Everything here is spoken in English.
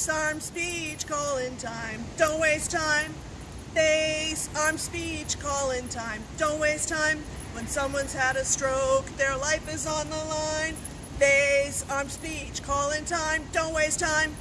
Face, arm, speech, call in time. Don't waste time. Face, arm, speech, call in time. Don't waste time. When someone's had a stroke, their life is on the line. Face, arm, speech, call in time. Don't waste time.